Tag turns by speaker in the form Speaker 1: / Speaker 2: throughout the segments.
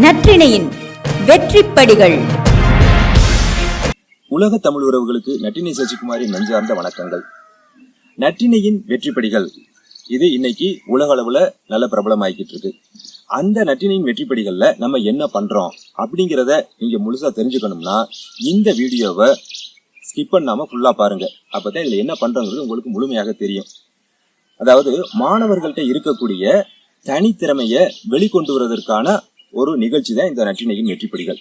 Speaker 1: நற்றிணையின் வெற்றிப்படிகள்.
Speaker 2: உலக தமிழ் உறவுகளுக்கு நற்றினை சசிகுமாரின் நெஞ்சார்ந்த வணக்கங்கள். நற்றினையின் வெற்றிப்படிகள். இது இன்னைக்கு உலக அளவுல நல்ல பிரபலமாயிக்கிட்டு இருக்கு அந்த நட்டினையின் வெற்றிப்படிகள்ல நம்ம என்ன பண்றோம் அப்படிங்கிறத நீங்க முழுசா தெரிஞ்சுக்கணும்னா இந்த வீடியோவை ஸ்கிப் பண்ணாம ஃபுல்லா பாருங்க. அப்பதான் இதுல என்ன பண்றோங்கிறது உங்களுக்கு முழுமையாக தெரியும். அதாவது மாணவர்கள்ட்ட இருக்கக்கூடிய தனித்திறமையை வெளிக்கொண்டு வருவதற்கான ஒரு நிகழ்ச்சி தான் இந்த நற்றினையின் வெற்றிப்படிகள்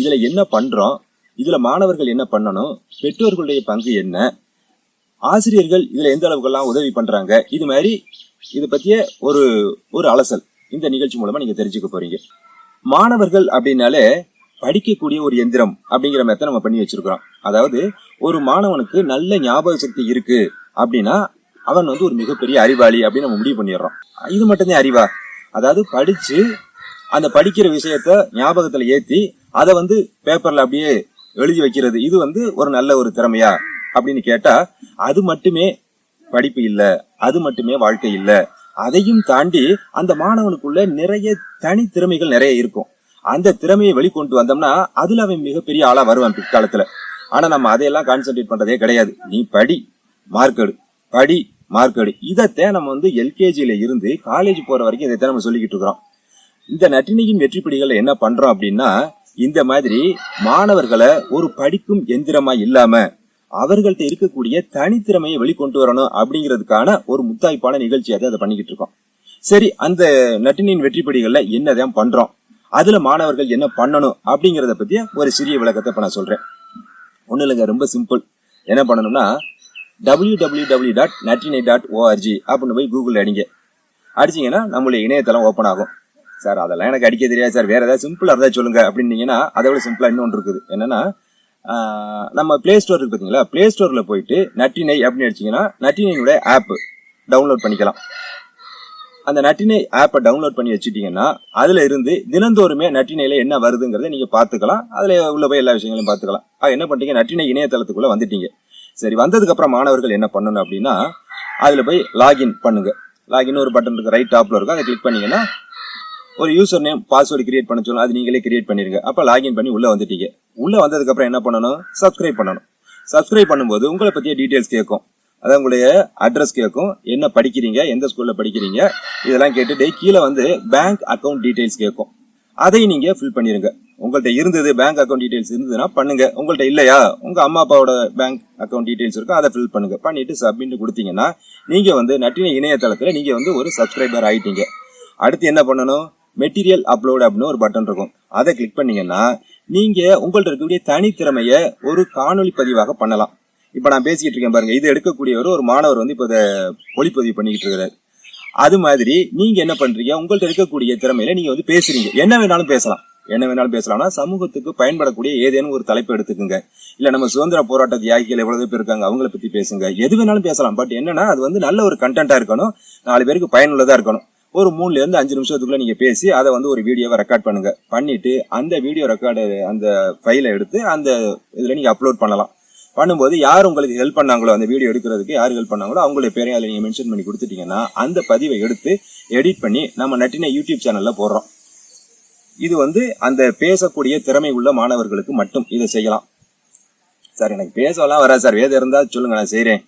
Speaker 2: இதில் என்ன பண்ணுறோம் இதில் மாணவர்கள் என்ன பண்ணணும்? பெற்றோர்களுடைய பங்கு என்ன? ஆசிரியர்கள் இதில் எந்த அளவுக்கெல்லாம் உதவி பண்ணுறாங்க இது மாதிரி இது பற்றிய ஒரு ஒரு அலசல் இந்த நிகழ்ச்சி மூலமாக நீங்கள் தெரிஞ்சுக்க போகிறீங்க மாணவர்கள் அப்படின்னாலே படிக்கக்கூடிய ஒரு எந்திரம் அப்படிங்கிற மாதிரி நம்ம பண்ணி வச்சிருக்கிறோம். அதாவது ஒரு மாணவனுக்கு நல்ல ஞாபக சக்தி இருக்கு அப்படின்னா அவன் வந்து ஒரு மிகப்பெரிய அறிவாளி அப்படின்னு நம்ம முடிவு பண்ணிடுறோம். இது மட்டும்தான் அறிவா? அதாவது படிச்சு அந்த படிக்கிற விஷயத்த ஞாபகத்துல ஏத்தி அதை வந்து பேப்பர்ல அப்படியே எழுதி வைக்கிறது. இது வந்து ஒரு நல்ல ஒரு திறமையா? அப்படின்னு கேட்டா அது மட்டுமே படிப்பு இல்லை. அது மட்டுமே வாழ்க்கை இல்லை. அதையும் தாண்டி அந்த மாணவனுக்குள்ள நிறைய தனித்திறமைகள் நிறைய இருக்கும். அந்த திறமையை வெளிக்கொண்டு வந்தோம்னா அதுல அவன் மிகப்பெரிய ஆளா வருவான் பிற்காலத்துல. ஆனா நம்ம அதையெல்லாம் கான்சென்ட்ரேட் பண்றதே கிடையாது. நீ படி மார்க் எடு. படி மார்க் எடு. இதைத்தான் நம்ம வந்து எல்கேஜியில இருந்து காலேஜ் போற வரைக்கும் இதைத்தான் நம்ம சொல்லிக்கிட்டு இருக்கிறோம். இந்த நட்டினியின் வெற்றிப்படிகள் என்ன பண்றோம் அப்படின்னா இந்த மாதிரி மாணவர்களை ஒரு படிக்கும் எந்திரமா இல்லாம அவர்கள்ட்ட இருக்கக்கூடிய தனித்திறமையை வெளிக்கொண்டு வரணும் அப்படிங்கிறதுக்கான ஒரு முத்தாய்ப்பான நிகழ்ச்சியை தான் அதை பண்ணிக்கிட்டு இருக்கோம். சரி அந்த நட்டினியின் வெற்றிப்படிகள்ல என்னதான் பண்றோம்? அதுல மாணவர்கள் என்ன பண்ணணும் அப்படிங்கிறத பத்திய ஒரு சிறிய விளக்கத்தை இப்ப நான் சொல்றேன். ஒண்ணு இல்லைங்க ரொம்ப சிம்பிள். என்ன பண்ணணும்னா டபிள்யூ டபிள்யூ டபிள்யூ டாட் நட்டினை டாட் ஓஆர்ஜி அப்படின்னு போய் கூகுள் அடிங்க. அடிச்சிங்கன்னா நம்மளுடைய இணையதளம் ஓப்பன் ஆகும். சார் அதெல்லாம் எனக்கு அடிக்க தெரியாது சார் வேற ஏதாவது சிம்பிளாக இருந்தால் சொல்லுங்க. அப்படின்னீங்கன்னா அதை விட சிம்பிளாக இன்னொன்று இருக்குது. என்னன்னா நம்ம பிளே ஸ்டோர் இருக்கு பார்த்தீங்களா பிளே ஸ்டோரில் போயிட்டு நட்டினை அப்படின்னு அடிச்சிங்கன்னா நட்டினையுடைய ஆப் டவுன்லோட் பண்ணிக்கலாம். அந்த நட்டினை ஆப்பை டவுன்லோட் பண்ணி வச்சுட்டிங்கன்னா அதில் இருந்து தினந்தோறுமே நட்டினையில் என்ன வருதுங்கிறத நீங்கள் பார்த்துக்கலாம். அதில் உள்ள போய் எல்லா விஷயங்களையும் பார்த்துக்கலாம். ஆக என்ன பண்ணுறீங்க நட்டினை இணையதளத்துக்குள்ளே வந்துட்டீங்க. சரி வந்ததுக்கப்புறம் மாணவர்கள் என்ன பண்ணணும் அப்படின்னா அதில் போய் லாகின் பண்ணுங்கள் லாகின் ஒரு பட்டன் இருக்குது ரைட் டாப்பில் இருக்கும். அதை கிளிக் பண்ணிங்கன்னா ஒரு யூசர் நேம் பாஸ்வேர்டு கிரியேட் பண்ண சொல்லும் அது நீங்களே கிரியேட் பண்ணிருங்க. அப்போ லாகின் பண்ணி உள்ள வந்துட்டீங்க. உள்ள வந்ததுக்கு அப்புறம் என்ன பண்ணணும்? சப்ஸ்கிரைப் பண்ணணும். சப்ஸ்கிரைப் பண்ணும்போது உங்களை பத்திய டீடைல்ஸ் கேட்கும். அதான் உங்களுடைய அட்ரஸ் கேட்கும். என்ன படிக்கிறீங்க? எந்த ஸ்கூல்ல படிக்கிறீங்க? இதெல்லாம் கேட்டுட்டு கீழே வந்து பேங்க் அக்கவுண்ட் டீடைல்ஸ் கேட்கும். அதை நீங்க ஃபில் பண்ணிருங்க. உங்கள்கிட்ட இருந்தது பேங்க் அக்கௌண்ட் டீடைல்ஸ் இருந்ததுன்னா பண்ணுங்க. உங்கள்கிட்ட இல்லையா? உங்க அம்மா அப்பாவோட பேங்க் அக்கௌண்ட் டீடைல்ஸ் இருக்கும் அதை ஃபில் பண்ணுங்க. பண்ணிட்டு சப்மிட் கொடுத்தீங்கன்னா நீங்க வந்து நட்டின இணையதளத்துல நீங்க வந்து ஒரு சப்ஸ்கிரைபர் ஆயிட்டீங்க. அடுத்து என்ன பண்ணணும்? மெட்டீரியல் அப்லோட் அப்படின்னு ஒரு பட்டன் இருக்கும். அதை கிளிக் பண்ணீங்கன்னா நீங்க உங்கள்ட்ட இருக்கக்கூடிய தனித்திறமையை ஒரு காணொளி பதிவாக பண்ணலாம். இப்ப நான் பேசிக்கிட்டு இருக்கேன் பாருங்க இது எடுக்கக்கூடியவர் ஒரு மாணவர் வந்து இப்போ இதை ஒளிப்பதிவு பண்ணிக்கிட்டு இருக்கிறார் அது மாதிரி நீங்க என்ன பண்றீங்க? உங்கள்ட்ட இருக்கக்கூடிய திறமையில நீங்க வந்து பேசுறீங்க. என்ன வேணாலும் பேசலாம். என்ன வேணாலும் பேசலாம்னா சமூகத்துக்கு பயன்படக்கூடிய ஏதேனும் ஒரு தலைப்பு எடுத்துக்கோங்க. இல்ல நம்ம சுதந்திர போராட்ட தியாகிகள் எவ்வளவு பேர் இருக்காங்க அவங்கள பத்தி பேசுங்க. எது வேணாலும் பேசலாம். பட் என்னன்னா அது வந்து நல்ல ஒரு கண்டென்ட்டா இருக்கணும். நாலு பேருக்கு பயனுள்ளதா இருக்கணும். ஒரு மூணுலேருந்து அஞ்சு நிமிஷத்துக்குள்ளே நீங்கள் பேசி அதை வந்து ஒரு வீடியோவை ரெக்கார்ட் பண்ணுங்கள் பண்ணிவிட்டு அந்த வீடியோ ரெக்கார்டு அந்த ஃபைலை எடுத்து அந்த இதில் நீங்கள் அப்லோட் பண்ணலாம். பண்ணும்போது யார் உங்களுக்கு ஹெல்ப் பண்ணாங்களோ அந்த வீடியோ எடுக்கிறதுக்கு யார் ஹெல்ப் பண்ணாங்களோ அவங்களுடைய பேரையும் அதில் நீங்கள் மென்ஷன் பண்ணி கொடுத்துட்டிங்கன்னா அந்த பதிவை எடுத்து எடிட் பண்ணி நம்ம நட்டின யூடியூப் சேனலில் போடுறோம். இது வந்து அந்த பேசக்கூடிய திறமை உள்ள மாணவர்களுக்கு மட்டும் இதை செய்யலாம். சார் எனக்கு பேசலாம் வராது சார். வேதம் இருந்தால் சொல்லுங்கள் நான் செய்கிறேன்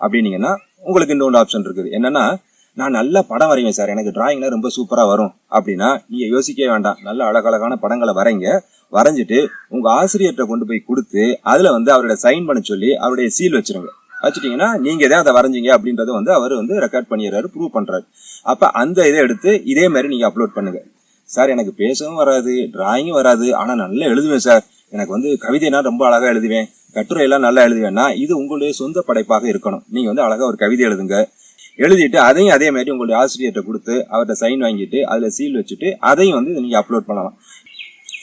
Speaker 2: அப்படின்னீங்கன்னா உங்களுக்கு இன்னொன்று ஆப்ஷன் இருக்குது. என்னென்னா நான் நல்ல படம் வரைவேன் சார். எனக்கு டிராயிங்ல ரொம்ப சூப்பரா வரும். அப்படின்னா நீங்க யோசிக்கவே வேண்டாம். நல்ல அழகழகான படங்களை வரைங்க. வரைஞ்சிட்டு உங்க ஆசிரியர்கிட்ட கொண்டு போய் கொடுத்து அதுல வந்து அவரோட சைன் பண்ண சொல்லி அவருடைய சீல் வச்சிருங்க. வச்சுட்டீங்கன்னா நீங்க தான் அதை வரைஞ்சிங்க அப்படின்றத வந்து அவர் வந்து ரெக்கார்ட் பண்ணிடுறாரு ப்ரூவ் பண்றாரு. அப்ப அந்த இதை எடுத்து இதே மாதிரி நீங்க அப்லோட் பண்ணுங்க. சார் எனக்கு பேசவும் வராது டிராயிங்கும் வராது. ஆனா நல்லா எழுதுவேன் சார். எனக்கு வந்து கவிதைனா ரொம்ப அழகா எழுதுவேன். கட்டுரை எல்லாம் நல்லா எழுதுவேன்னா இது உங்களுடைய சொந்த படைப்பாக இருக்கணும். நீங்க வந்து அழகா ஒரு கவிதை எழுதுங்க. எழுதிட்டு அதையும் அதே மாதிரி உங்களுடைய ஆசிரியர்கிட்ட கொடுத்து அவர்கிட்ட சைன் வாங்கிட்டு அதில் சீல் வச்சுட்டு அதையும் வந்து நீங்கள் அப்லோட் பண்ணலாம்.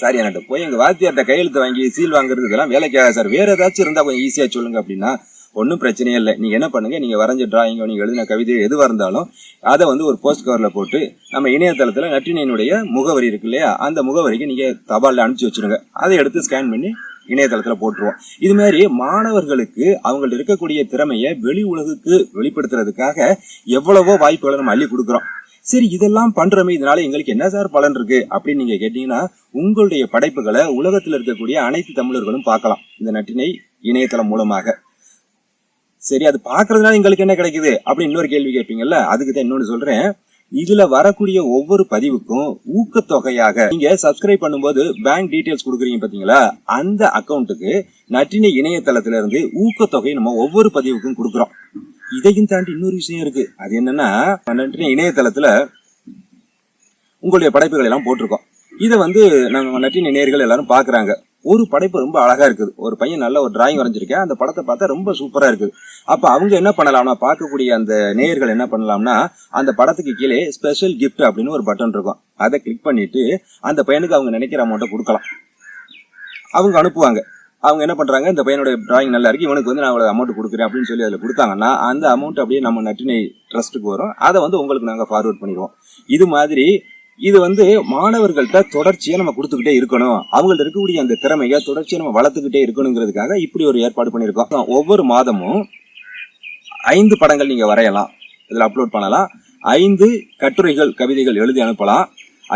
Speaker 2: சார் என்கிட்ட போய் எங்கள் வாத்தியார்கிட்ட கையெழுத்து வாங்கி சீல் வாங்குறதுக்கெல்லாம் வேலைக்காக சார். வேறு ஏதாச்சும் இருந்தால் கொஞ்சம் ஈஸியாக சொல்லுங்கள் அப்படின்னா ஒன்றும் பிரச்சனையே இல்லை. நீங்கள் என்ன பண்ணுங்கள் நீங்கள் வரைஞ்ச டிராயிங்கோ நீங்கள் எழுதின கவிதை எதுவாக இருந்தாலும் அதை வந்து ஒரு போஸ்ட் கவரில் போட்டு நம்ம இணையதளத்தில் நட்டினியினுடைய முகவரி இருக்கு இல்லையா? அந்த முகவரிக்கு நீங்கள் தபாலில் அனுப்பிச்சு வச்சுருங்க. அதை எடுத்து ஸ்கேன் பண்ணி இணையதளத்தில் போட்டுருவோம். இது மாதிரி மாணவர்களுக்கு அவங்கள்ட்ட இருக்கக்கூடிய திறமையை வெளி உலகுக்கு வெளிப்படுத்துறதுக்காக எவ்வளவோ வாய்ப்புகளை நம்ம அள்ளி கொடுக்குறோம். சரி இதெல்லாம் பண்றோமே இதனால எங்களுக்கு என்ன சார் பலன் இருக்கு? அப்படின்னு நீங்க கேட்டீங்கன்னா உங்களுடைய படைப்புகளை உலகத்தில் இருக்கக்கூடிய அனைத்து தமிழர்களும் பார்க்கலாம். இந்த நட்டினை இணையதளம் மூலமாக. சரி அது பார்க்கறதுனால எங்களுக்கு என்ன கிடைக்குது? அப்படின்னு இன்னொரு கேள்வி கேட்பீங்கல்ல அதுக்கு தான் இன்னொன்று சொல்றேன். இதுல வரக்கூடிய ஒவ்வொரு பதிவுக்கும் ஊக்கத்தொகையாக நீங்க சப்ஸ்கிரைப் பண்ணும்போது பேங்க் டீடைல்ஸ் கொடுக்குறீங்க பாத்தீங்களா? அந்த அக்கௌண்ட்டுக்கு நற்றினை இணையதளத்துல இருந்து ஊக்கத்தொகை நம்ம ஒவ்வொரு பதிவுக்கும் கொடுக்குறோம். இதையும் தாண்டி இன்னொரு விஷயம் இருக்கு. அது என்னன்னா நற்றினை இணையதளத்துல உங்களுடைய படைப்புகள் எல்லாம் போட்டிருக்கோம். இதை வந்து நம்ம நட்டின நேர்கள் எல்லாரும் பாக்குறாங்க ஒரு படைப்பு ரொம்ப அழகா இருக்குது. ஒரு பையன் நல்ல ஒரு டிராயிங் வரைஞ்சிருக்கேன். அந்த படத்தை பார்த்தா ரொம்ப சூப்பராக இருக்குது. அப்போ அவங்க என்ன பண்ணலாம்னா பார்க்கக்கூடிய அந்த நேயர்கள் என்ன பண்ணலாம்னா அந்த படத்துக்கு கீழே ஸ்பெஷல் கிஃப்ட் அப்படின்னு ஒரு பட்டன் இருக்கும். அதை கிளிக் பண்ணிட்டு அந்த பையனுக்கு அவங்க நினைக்கிற அமௌண்ட்டை கொடுக்கலாம். அவங்க அனுப்புவாங்க. அவங்க என்ன பண்ணுறாங்க இந்த பையனோட டிராயிங் நல்லா இருக்கு இவனுக்கு வந்து நான் அவ்வளோ அமௌண்ட் கொடுக்குறேன் அப்படின்னு சொல்லி அதில் கொடுத்தாங்கன்னா அந்த அமௌண்ட் அப்படியே நம்ம நட்டினை ட்ரஸ்ட்டுக்கு வரும். அதை வந்து உங்களுக்கு நாங்கள் ஃபார்வர்ட் பண்ணிடுவோம். இது மாதிரி இது வந்து மாணவர்கள்ட்ட தொடர்ச்சியா நம்ம கொடுத்துக்கிட்டே இருக்கணும். அவங்கள்ட்ட இருக்கக்கூடிய அந்த திறமையை தொடர்ச்சியா நம்ம வளர்த்துக்கிட்டே இருக்கணுங்கிறதுக்காக இப்படி ஒரு ஏற்பாடு பண்ணியிருக்கோம். ஒவ்வொரு மாதமும் ஐந்து படங்கள் நீங்க வரையலாம். இதில் அப்லோட் பண்ணலாம். ஐந்து கட்டுரைகள் கவிதைகள் எழுதி அனுப்பலாம்.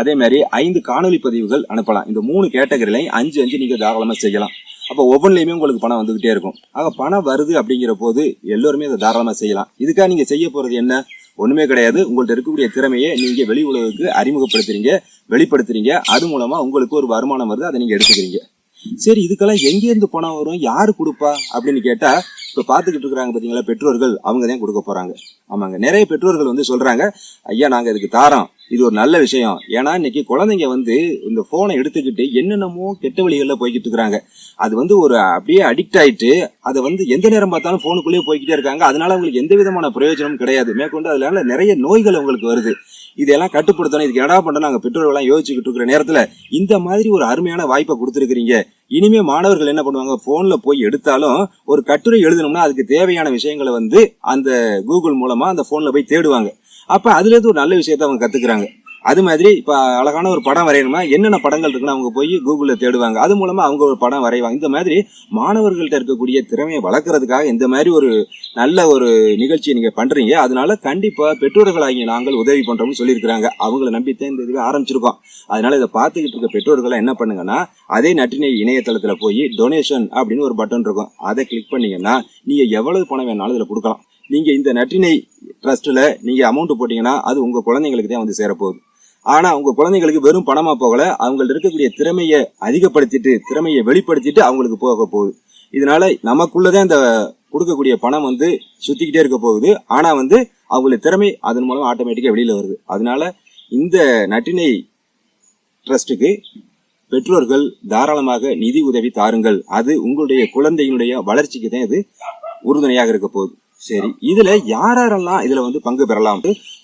Speaker 2: அதே மாதிரி ஐந்து காணொளி பதிவுகள் அனுப்பலாம். இந்த மூணு கேட்டகரிலையும் அஞ்சு அஞ்சு நீங்கள் தாராளமாக செய்யலாம். அப்போ ஒவ்வொன்றிலையுமே உங்களுக்கு பணம் வந்துக்கிட்டே இருக்கும். ஆக பணம் வருது அப்படிங்கிற போது எல்லோருமே அதை தாராளமாக செய்யலாம். இதுக்காக நீங்கள் செய்ய போகிறது என்ன? ஒண்ணுமே கிடையாது. உங்கள்கிட்ட இருக்கக்கூடிய திறமையை நீங்க வெளி உலகுக்கு அறிமுகப்படுத்துறீங்க வெளிப்படுத்துறீங்க. அது மூலமா உங்களுக்கு ஒரு வருமானம் வருது அதை நீங்க எடுத்துக்கிறீங்க. சரி இதுக்கெல்லாம் எங்க இருந்து பணம் வரும்? யாரு கொடுப்பா? அப்படின்னு கேட்டா இப்போ பார்த்துக்கிட்டு இருக்கிறாங்க பார்த்தீங்களா பெற்றோர்கள் அவங்க தான் கொடுக்க போகிறாங்க ஆமாங்க. நிறைய பெற்றோர்கள் வந்து சொல்கிறாங்க ஐயா நாங்கள் இதுக்கு தாரோம். இது ஒரு நல்ல விஷயம். ஏன்னா இன்னைக்கு குழந்தைங்க வந்து இந்த ஃபோனை எடுத்துக்கிட்டு என்னென்னமோ கெட்ட வழிகளில் போய்கிட்டு இருக்கிறாங்க. அது வந்து ஒரு அப்படியே அடிக்ட் ஆயிட்டு அதை வந்து எந்த நேரம் பார்த்தாலும் ஃபோனுக்குள்ளேயே போய்கிட்டே இருக்காங்க. அதனால அவங்களுக்கு எந்த விதமான பிரயோஜனமும் கிடையாது. மேற்கொண்டு அதனால நிறைய நோய்கள் அவங்களுக்கு வருது. இதெல்லாம் கட்டுப்படுத்தணும். இதுக்கு என்னடா பண்ண நாங்கள் பெற்றோர்கள்லாம் யோசிச்சுக்கிட்டு இருக்கிற நேரத்தில் இந்த மாதிரி ஒரு அருமையான வாய்ப்பை கொடுத்துருக்கிறீங்க. இனிமே மாணவர்கள் என்ன பண்ணுவாங்க? ஃபோனில் போய் எடுத்தாலும் ஒரு கட்டுரை எழுதணும்னா அதுக்கு தேவையான விஷயங்களை வந்து அந்த கூகுள் மூலமாக அந்த ஃபோனில் போய் தேடுவாங்க. அப்போ அதுலேருந்து ஒரு நல்ல விஷயத்த அவங்க கற்றுக்குறாங்க அது மாதிரி இப்போ அழகான ஒரு படம் வரையணும்னா என்னென்ன படங்கள் இருக்குன்னு அவங்க போய் கூகுளில் தேடுவாங்க. அது மூலமாக அவங்க ஒரு படம் வரைவாங்க. இந்த மாதிரி மாணவர்கள்ட்ட இருக்கக்கூடிய திறமையை வளர்க்கறதுக்காக இந்த மாதிரி ஒரு நல்ல ஒரு நிகழ்ச்சியை நீங்கள் பண்ணுறீங்க அதனால கண்டிப்பாக பெற்றோர்களாகிய நாங்கள் உதவி பண்ணுறோம்னு சொல்லியிருக்கிறாங்க. அவங்கள நம்பித்தான் இந்த இதுவே ஆரம்பிச்சிருக்கோம். அதனால் இதை பார்த்துக்கிட்டு இருக்க பெற்றோர்களை என்ன பண்ணுங்கன்னா அதே நட்டினை இணையதளத்தில் போய் டொனேஷன் அப்படின்னு ஒரு பட்டன் இருக்கும். அதை கிளிக் பண்ணிங்கன்னா நீங்கள் எவ்வளவு பணம் வேணாலும் இதில் கொடுக்கலாம். நீங்கள் இந்த நட்டினை ட்ரஸ்ட்டில் நீங்கள் அமௌண்ட் போட்டிங்கன்னா அது உங்கள் குழந்தைங்களுக்கு தான் வந்து சேரப்போகுது. ஆனா உங்க குழந்தைங்களுக்கு வெறும் பணமா போகல அவங்கள்ட்ட இருக்கக்கூடிய திறமையை அதிகப்படுத்திட்டு திறமையை வெளிப்படுத்திட்டு அவங்களுக்கு போக போகுது. இதனால நமக்குள்ளதான் இந்த கொடுக்கக்கூடிய பணம் வந்து சுத்திக்கிட்டே இருக்க போகுது. ஆனா வந்து அவங்களுடைய திறமை அதன் மூலம் ஆட்டோமேட்டிக்கா வெளியில வருது. அதனால இந்த நட்டினை ட்ரஸ்ட்டுக்கு பெற்றோர்கள் தாராளமாக நிதி உதவி தாருங்கள். அது உங்களுடைய குழந்தையினுடைய வளர்ச்சிக்கு தான் இது உறுதுணையாக இருக்க போகுது. சரி இதுல யாரெல்லாம் இதுல வந்து பங்கு பெறலாம்?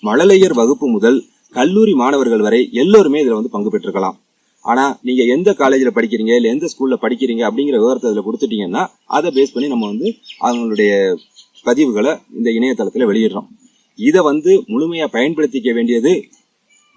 Speaker 2: மழலையர் வகுப்பு முதல் கல்லூரி மாணவர்கள் வரை எல்லோருமே இதில் வந்து பங்கு பெற்றுக்கலாம் ஆனால் நீங்கள் எந்த காலேஜில் படிக்கிறீங்க இல்லை எந்த ஸ்கூலில் படிக்கிறீங்க அப்படிங்கிற விவரத்தை இதுல கொடுத்துட்டீங்கன்னா அதை பேஸ் பண்ணி நம்ம வந்து அவங்களுடைய பதிவுகளை இந்த இணையதளத்தில் வெளியிடுறோம். இதை வந்து முழுமையாக பயன்படுத்திக்க வேண்டியது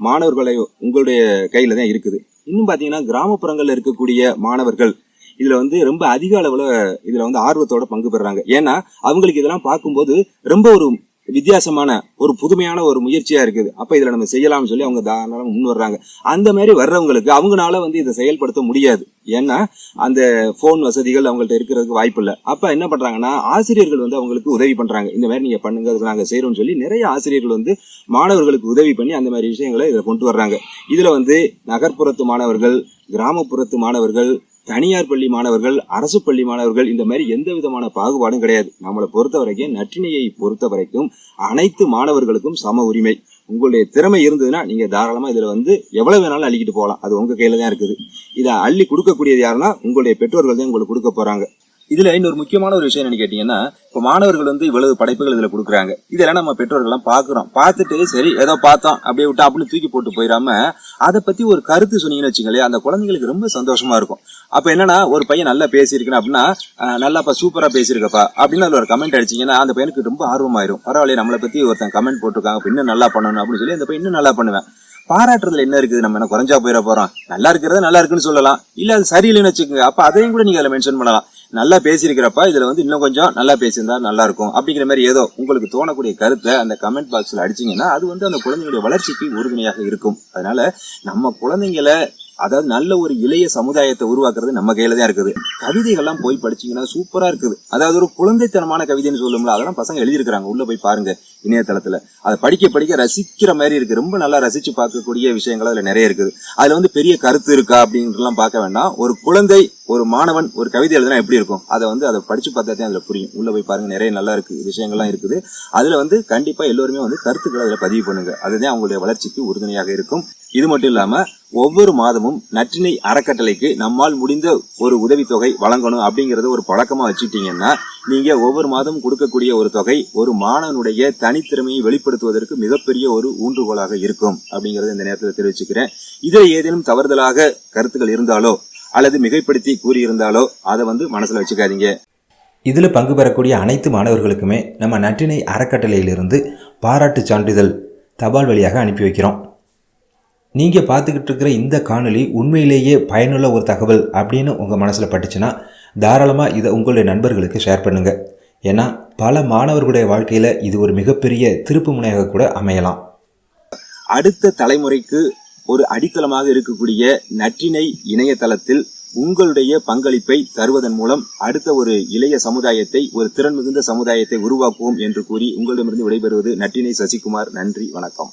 Speaker 2: மாணவர்களை உங்களுடைய கையில் தான் இருக்குது. இன்னும் பார்த்தீங்கன்னா கிராமப்புறங்களில் இருக்கக்கூடிய மாணவர்கள் இதில் வந்து ரொம்ப அதிக அளவில் இதில் வந்து ஆர்வத்தோட பங்கு பெறுறாங்க ஏன்னா அவங்களுக்கு இதெல்லாம் பார்க்கும்போது ரொம்ப ஒரு வித்தியாசமான ஒரு புதுமையான ஒரு முயற்சியா இருக்குது. அப்ப இதுல நம்ம செய்யலாம்னு சொல்லி அவங்க தாராளம் முன் வர்றாங்க. அந்த மாதிரி வர்றவங்களுக்கு அவங்களால வந்து இதை செயல்படுத்த முடியாது. ஏன்னா அந்த போன் வசதிகள் அவங்கள்ட்ட இருக்கிறதுக்கு வாய்ப்பு இல்லை. அப்ப என்ன பண்றாங்கன்னா ஆசிரியர்கள் வந்து அவங்களுக்கு உதவி பண்றாங்க. இந்த மாதிரி நீங்க பண்ணுங்க அதுக்கு நாங்கள் செய்யறோம்னு சொல்லி நிறைய ஆசிரியர்கள் வந்து மாணவர்களுக்கு உதவி பண்ணி அந்த மாதிரி விஷயங்களை இதில் கொண்டு வர்றாங்க. இதுல வந்து நகர்ப்புறத்து மாணவர்கள் கிராமப்புறத்து மாணவர்கள் தனியார் பள்ளி மாணவர்கள் அரசு பள்ளி மாணவர்கள் இந்த மாதிரி எந்த விதமான பாகுபாடும் கிடையாது. நம்மளை பொறுத்த வரைக்கும் நற்றினையை பொறுத்த வரைக்கும் அனைத்து மாணவர்களுக்கும் சம உரிமை. உங்களுடைய திறமை இருந்ததுன்னா நீங்க தாராளமா இதுல வந்து எவ்வளவு வேணாலும் அள்ளிக்கிட்டு போகலாம். அது உங்க கையில தான் இருக்குது. இதை அள்ளி கொடுக்கக்கூடியது யாருன்னா உங்களுடைய பெற்றோர்கள் தான் உங்களுக்கு கொடுக்க போறாங்க. இதுல இன்னொரு முக்கியமான ஒரு விஷயம் என்ன கேட்டீங்கன்னா இப்ப மாணவர்கள் வந்து இவ்வளவு படைப்புகள் இதுல கொடுக்குறாங்க. இதெல்லாம் நம்ம பெற்றோர்கள் எல்லாம் பாக்குறோம் பார்த்துட்டு சரி ஏதோ பார்த்தோம் அப்படியே விட்டு அப்படின்னு தூக்கி போட்டு போயிடாம அதை பத்தி ஒரு கருத்து சொன்னீங்கன்னு வச்சுங்களேன் அந்த குழந்தைங்களுக்கு ரொம்ப சந்தோஷமா இருக்கும். அப்ப என்னன்னா ஒரு பையன் நல்லா பேசியிருக்கணும் அப்படின்னா நல்லாப்பா சூப்பரா பேசியிருக்கப்பா அப்படின்னு அதுல ஒரு கமெண்ட் அடிச்சீங்கன்னா அந்த பையனுக்கு ரொம்ப ஆர்வமாயிரும். பரவாயில்ல நம்மளை பத்தி ஒருத்தன் கமெண்ட் போட்டிருக்காங்க இன்னும் நல்லா பண்ணணும் அப்படின்னு சொல்லி அந்த பையன் இன்னும் நல்லா பண்ணுவேன். பாராட்டுறதுல என்ன இருக்குது? நம்ம என்ன குறைஞ்சா போயிட போறோம்? நல்லா இருக்கிறத நல்லா இருக்குன்னு சொல்லலாம். இல்ல அது சரியில்லைன்னு வச்சுக்கோங்க. அப்ப அதையும் கூட நீங்க அதில் மென்ஷன் பண்ணலாம். நல்லா பேசியிருக்கிறப்ப இதில் வந்து இன்னும் கொஞ்சம் நல்லா பேசியிருந்தா நல்லா இருக்கும் அப்படிங்கிற மாதிரி ஏதோ உங்களுக்கு தோணக்கூடிய கருத்தை அந்த கமெண்ட் பாக்ஸில் அடிச்சிங்கன்னா அது வந்து அந்த குழந்தைங்களுடைய வளர்ச்சிக்கு உறுதுணையாக இருக்கும். அதனால நம்ம குழந்தைங்களை அதாவது நல்ல ஒரு இளைய சமுதாயத்தை உருவாக்குறது நம்ம கையில தான் இருக்குது. கவிதைகள்லாம் போய் படிச்சீங்கன்னா சூப்பரா இருக்குது. அதாவது ஒரு குழந்தைத்தனமான கவிதைன்னு சொல்லும்ல அதெல்லாம் பசங்க எழுதியிருக்கிறாங்க. உள்ள போய் பாருங்க இணையதளத்துல. அதை படிக்க படிக்க ரசிக்கிற மாதிரி இருக்கு. ரொம்ப நல்லா ரசிச்சு பார்க்கக்கூடிய விஷயங்கள் அதுல நிறைய இருக்குது. அதுல வந்து பெரிய கருத்து இருக்கா அப்படின்றலாம் பார்க்க வேண்டாம். ஒரு குழந்தை ஒரு மாணவன் ஒரு கவிதை எழுதுனா எப்படி இருக்கும்? அதை வந்து அதை படிச்சு பார்த்தா தான் அதுல புரியும். உள்ள போய் பாருங்க நிறைய நல்லா இருக்கு. விஷயங்கள்லாம் இருக்குது. அதுல வந்து கண்டிப்பா எல்லோருமே வந்து கருத்துக்களை அதில் பதிவு பண்ணுங்க. அதுதான் அவங்களுடைய வளர்ச்சிக்கு உறுதுணையாக இருக்கும். இது மட்டும் இல்லாம ஒவ்வொரு மாதமும் நற்றினை அறக்கட்டளைக்கு நம்மால் முடிந்த ஒரு உதவித்தொகை வழங்கணும் அப்படிங்கறத ஒரு பழக்கமா வச்சுக்கிட்டீங்கன்னா நீங்க ஒவ்வொரு மாதம் கொடுக்கக்கூடிய ஒரு தொகை ஒரு மாணவனுடைய தனித்திறமையை வெளிப்படுத்துவதற்கு மிகப்பெரிய ஒரு ஊன்றுகோலாக இருக்கும் அப்படிங்கறத இந்த நேரத்தில் தெரிவிச்சுக்கிறேன். இதில் ஏதேனும் தவறுதலாக கருத்துக்கள் இருந்தாலோ அல்லது மிகைப்படுத்தி கூறியிருந்தாலோ அதை வந்து மனசுல வச்சுக்காதீங்க.
Speaker 3: இதில் பங்கு பெறக்கூடிய அனைத்து மாணவர்களுக்குமே நம்ம நற்றினை அறக்கட்டளையிலிருந்து பாராட்டு சான்றிதழ் தபால் வழியாக அனுப்பி வைக்கிறோம். நீங்கள் பார்த்துக்கிட்டு இருக்கிற இந்த காணொலி உண்மையிலேயே பயனுள்ள ஒரு தகவல் அப்படின்னு உங்கள் மனசில் பட்டுச்சுன்னா தாராளமாக இதை உங்களுடைய நண்பர்களுக்கு ஷேர் பண்ணுங்கள் ஏன்னா பல மாணவர்களுடைய வாழ்க்கையில் இது ஒரு மிகப்பெரிய திருப்பு முனையாக கூட அமையலாம்.
Speaker 2: அடுத்த தலைமுறைக்கு ஒரு அடித்தளமாக இருக்கக்கூடிய நற்றினை இணையதளத்தில் உங்களுடைய பங்களிப்பை தருவதன் மூலம் அடுத்த ஒரு இளைய சமுதாயத்தை ஒரு திறன் மிகுந்த சமுதாயத்தை உருவாக்குவோம் என்று கூறி உங்களிடமிருந்து விடைபெறுவது நற்றினை சசிகுமார். நன்றி வணக்கம்.